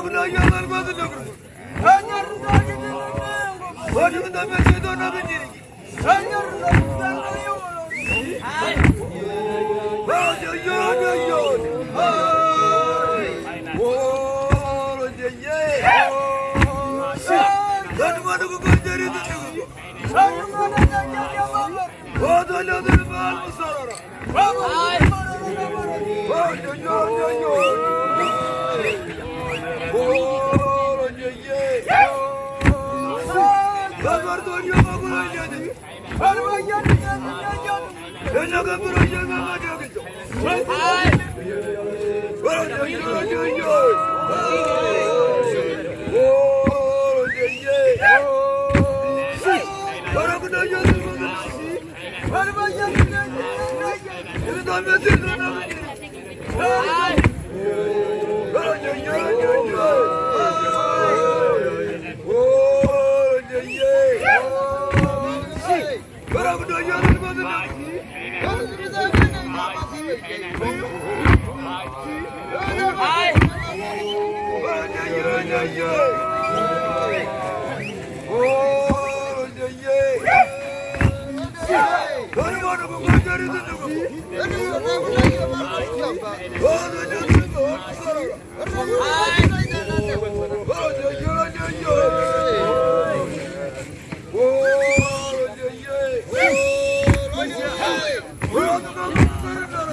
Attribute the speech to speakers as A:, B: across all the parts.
A: Para buna yanarmadın öbür. Başımda mesut ona bindirik.
B: Sen yarın sen kıyım. Hadi
A: yürü yürü. Kanımanı bu gözleri tutuyor.
B: Kanımanı da gel yamanlar.
A: Adalatını bağlı sarara.
B: Bravo.
A: Ömer dönüyor bakın oynadı.
B: Erman geldi geldi geldi.
A: Önce kapır hocam ben bakacağım.
B: Hayır.
A: Hocam hocam hocam. Hayır. Hayır. Oh, my God.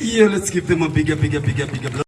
A: Yeah, let's give them a bigger, bigger, bigger, bigger.